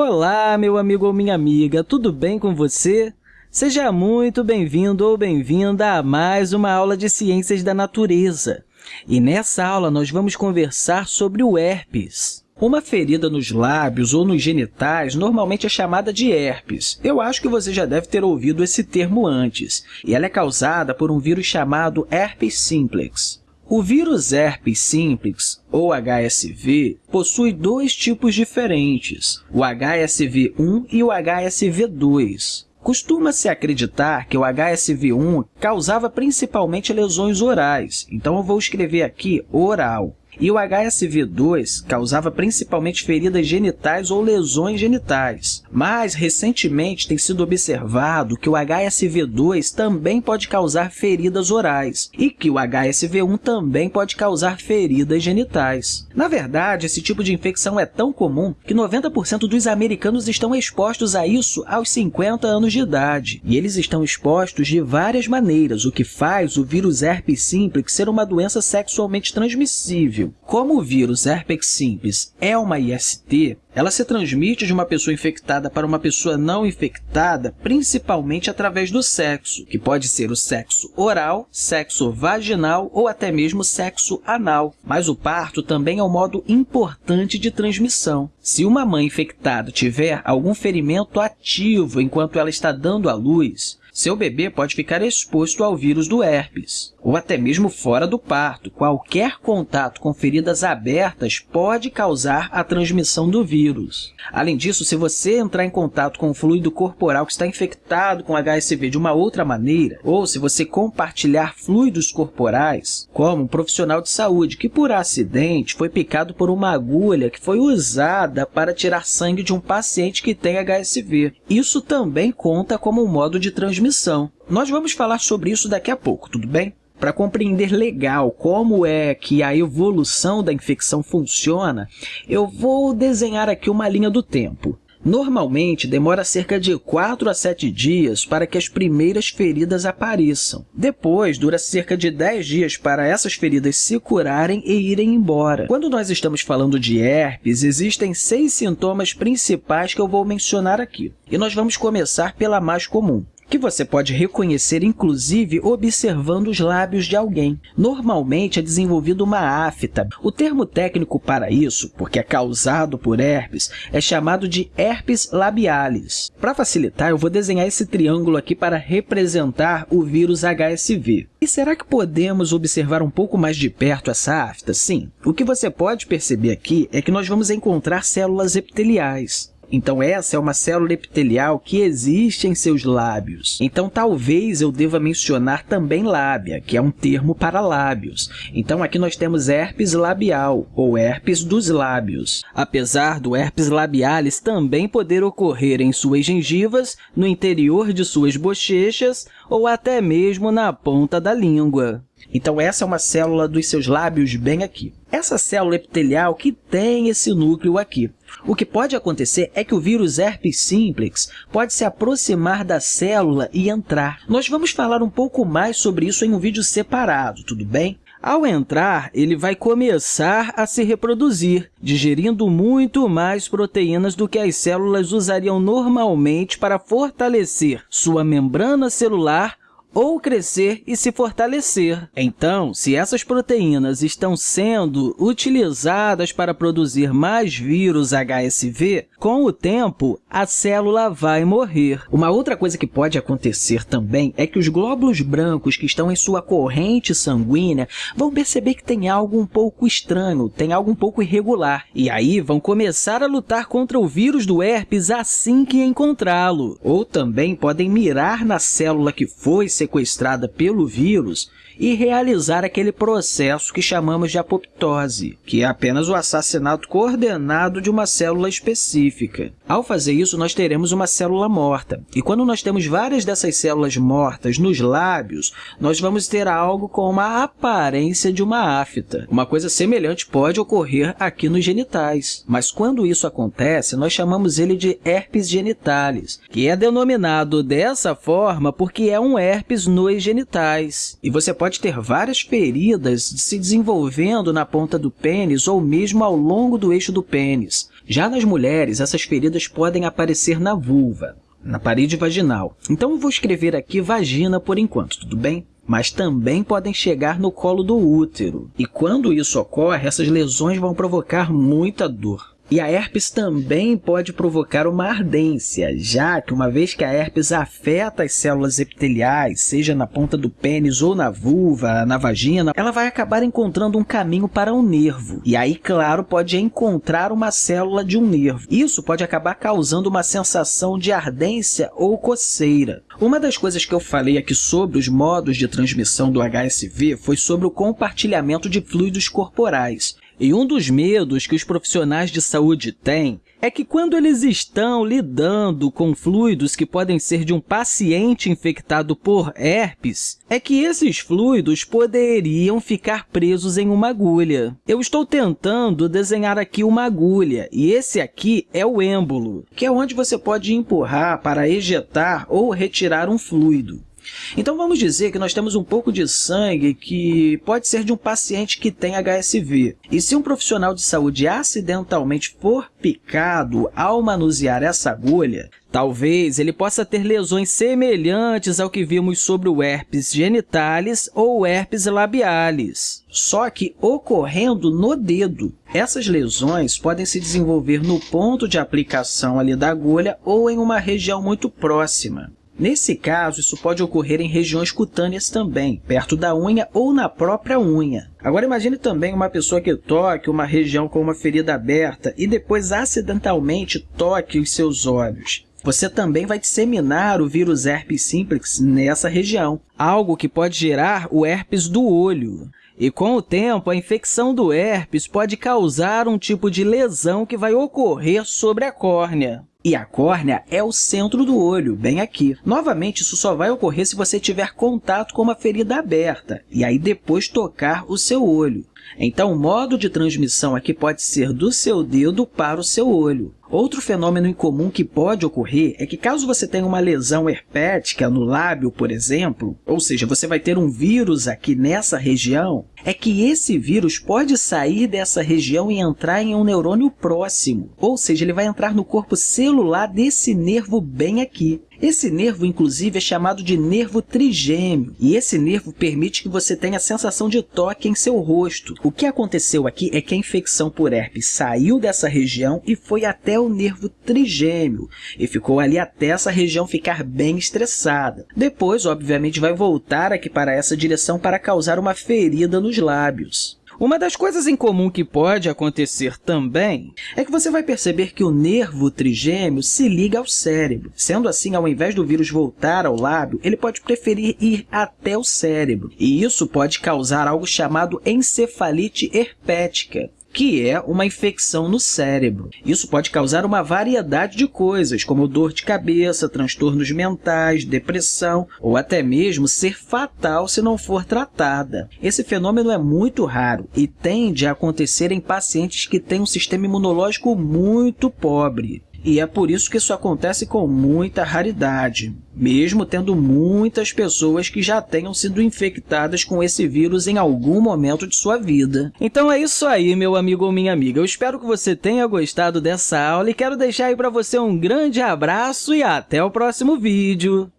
Olá, meu amigo ou minha amiga, tudo bem com você? Seja muito bem-vindo ou bem-vinda a mais uma aula de Ciências da Natureza. E nessa aula nós vamos conversar sobre o herpes. Uma ferida nos lábios ou nos genitais normalmente é chamada de herpes. Eu acho que você já deve ter ouvido esse termo antes. E ela é causada por um vírus chamado herpes simplex. O vírus herpes simplex, ou HSV, possui dois tipos diferentes, o HSV1 e o HSV2. Costuma-se acreditar que o HSV1 causava principalmente lesões orais, então eu vou escrever aqui oral. E o HSV2 causava principalmente feridas genitais ou lesões genitais. Mas, recentemente, tem sido observado que o HSV2 também pode causar feridas orais e que o HSV1 também pode causar feridas genitais. Na verdade, esse tipo de infecção é tão comum que 90% dos americanos estão expostos a isso aos 50 anos de idade. E eles estão expostos de várias maneiras, o que faz o vírus herpes simplex ser uma doença sexualmente transmissível. Como o vírus herpes simples é uma IST, ela se transmite de uma pessoa infectada para uma pessoa não infectada, principalmente através do sexo, que pode ser o sexo oral, sexo vaginal ou até mesmo sexo anal. Mas o parto também é um modo importante de transmissão. Se uma mãe infectada tiver algum ferimento ativo enquanto ela está dando à luz, seu bebê pode ficar exposto ao vírus do herpes, ou até mesmo fora do parto. Qualquer contato com feridas abertas pode causar a transmissão do vírus. Além disso, se você entrar em contato com o fluido corporal que está infectado com HSV de uma outra maneira, ou se você compartilhar fluidos corporais, como um profissional de saúde que, por acidente, foi picado por uma agulha que foi usada para tirar sangue de um paciente que tem HSV, isso também conta como um modo de transmissão transmissão. Nós vamos falar sobre isso daqui a pouco, tudo bem? Para compreender legal como é que a evolução da infecção funciona, eu vou desenhar aqui uma linha do tempo. Normalmente, demora cerca de 4 a 7 dias para que as primeiras feridas apareçam. Depois, dura cerca de 10 dias para essas feridas se curarem e irem embora. Quando nós estamos falando de herpes, existem seis sintomas principais que eu vou mencionar aqui. E nós vamos começar pela mais comum, que você pode reconhecer, inclusive, observando os lábios de alguém. Normalmente, é desenvolvida uma afta. O termo técnico para isso, porque é causado por herpes, é chamado de herpes labialis. Para facilitar, eu vou desenhar esse triângulo aqui para representar o vírus HSV. E será que podemos observar um pouco mais de perto essa afta? Sim. O que você pode perceber aqui é que nós vamos encontrar células epiteliais. Então, essa é uma célula epitelial que existe em seus lábios. Então, talvez eu deva mencionar também lábia, que é um termo para lábios. Então, aqui nós temos herpes labial, ou herpes dos lábios. Apesar do herpes labialis também poder ocorrer em suas gengivas, no interior de suas bochechas ou até mesmo na ponta da língua. Então, essa é uma célula dos seus lábios bem aqui. Essa célula epitelial que tem esse núcleo aqui. O que pode acontecer é que o vírus herpes simplex pode se aproximar da célula e entrar. Nós vamos falar um pouco mais sobre isso em um vídeo separado, tudo bem? Ao entrar, ele vai começar a se reproduzir, digerindo muito mais proteínas do que as células usariam normalmente para fortalecer sua membrana celular ou crescer e se fortalecer. Então, se essas proteínas estão sendo utilizadas para produzir mais vírus HSV, com o tempo, a célula vai morrer. Uma outra coisa que pode acontecer também é que os glóbulos brancos que estão em sua corrente sanguínea vão perceber que tem algo um pouco estranho, tem algo um pouco irregular, e aí vão começar a lutar contra o vírus do herpes assim que encontrá-lo. Ou também podem mirar na célula que foi sequestrada pelo vírus e realizar aquele processo que chamamos de apoptose, que é apenas o assassinato coordenado de uma célula específica. Ao fazer isso, nós teremos uma célula morta. E quando nós temos várias dessas células mortas nos lábios, nós vamos ter algo com uma aparência de uma afta. Uma coisa semelhante pode ocorrer aqui nos genitais. Mas quando isso acontece, nós chamamos ele de herpes genitalis, que é denominado dessa forma porque é um herpes nos genitais. E você pode pode ter várias feridas se desenvolvendo na ponta do pênis ou mesmo ao longo do eixo do pênis. Já nas mulheres, essas feridas podem aparecer na vulva, na parede vaginal. Então, eu vou escrever aqui vagina por enquanto, tudo bem? Mas também podem chegar no colo do útero. E quando isso ocorre, essas lesões vão provocar muita dor. E a herpes também pode provocar uma ardência, já que uma vez que a herpes afeta as células epiteliais, seja na ponta do pênis ou na vulva, na vagina, ela vai acabar encontrando um caminho para um nervo. E aí, claro, pode encontrar uma célula de um nervo. Isso pode acabar causando uma sensação de ardência ou coceira. Uma das coisas que eu falei aqui sobre os modos de transmissão do HSV foi sobre o compartilhamento de fluidos corporais. E um dos medos que os profissionais de saúde têm é que quando eles estão lidando com fluidos que podem ser de um paciente infectado por herpes, é que esses fluidos poderiam ficar presos em uma agulha. Eu estou tentando desenhar aqui uma agulha, e esse aqui é o êmbolo, que é onde você pode empurrar para ejetar ou retirar um fluido. Então, vamos dizer que nós temos um pouco de sangue que pode ser de um paciente que tem HSV. E se um profissional de saúde acidentalmente for picado ao manusear essa agulha, Talvez ele possa ter lesões semelhantes ao que vimos sobre o herpes genitalis ou herpes labialis, só que ocorrendo no dedo. Essas lesões podem se desenvolver no ponto de aplicação ali da agulha ou em uma região muito próxima. Nesse caso, isso pode ocorrer em regiões cutâneas também, perto da unha ou na própria unha. Agora, imagine também uma pessoa que toque uma região com uma ferida aberta e depois acidentalmente toque os seus olhos. Você também vai disseminar o vírus herpes simplex nessa região, algo que pode gerar o herpes do olho. E com o tempo, a infecção do herpes pode causar um tipo de lesão que vai ocorrer sobre a córnea. E a córnea é o centro do olho, bem aqui. Novamente, isso só vai ocorrer se você tiver contato com uma ferida aberta, e aí depois tocar o seu olho. Então, o modo de transmissão aqui pode ser do seu dedo para o seu olho. Outro fenômeno incomum que pode ocorrer é que, caso você tenha uma lesão herpética no lábio, por exemplo, ou seja, você vai ter um vírus aqui nessa região, é que esse vírus pode sair dessa região e entrar em um neurônio próximo, ou seja, ele vai entrar no corpo celular desse nervo bem aqui. Esse nervo, inclusive, é chamado de nervo trigêmeo, e esse nervo permite que você tenha a sensação de toque em seu rosto. O que aconteceu aqui é que a infecção por herpes saiu dessa região e foi até o nervo trigêmeo, e ficou ali até essa região ficar bem estressada. Depois, obviamente, vai voltar aqui para essa direção para causar uma ferida nos lábios. Uma das coisas em comum que pode acontecer também é que você vai perceber que o nervo trigêmeo se liga ao cérebro. Sendo assim, ao invés do vírus voltar ao lábio, ele pode preferir ir até o cérebro. E isso pode causar algo chamado encefalite herpética, que é uma infecção no cérebro. Isso pode causar uma variedade de coisas, como dor de cabeça, transtornos mentais, depressão ou até mesmo ser fatal se não for tratada. Esse fenômeno é muito raro e tende a acontecer em pacientes que têm um sistema imunológico muito pobre. E é por isso que isso acontece com muita raridade, mesmo tendo muitas pessoas que já tenham sido infectadas com esse vírus em algum momento de sua vida. Então é isso aí, meu amigo ou minha amiga. Eu espero que você tenha gostado dessa aula e quero deixar aí para você um grande abraço e até o próximo vídeo.